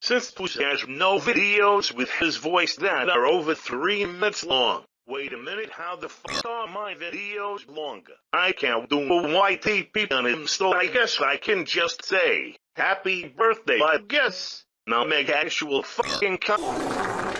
since Puss has no videos with his voice that are over three minutes long. Wait a minute, how the fuck are my videos longer? I can't do a YTP on him, so I guess I can just say, happy birthday, I guess. Now make actual fucking cut.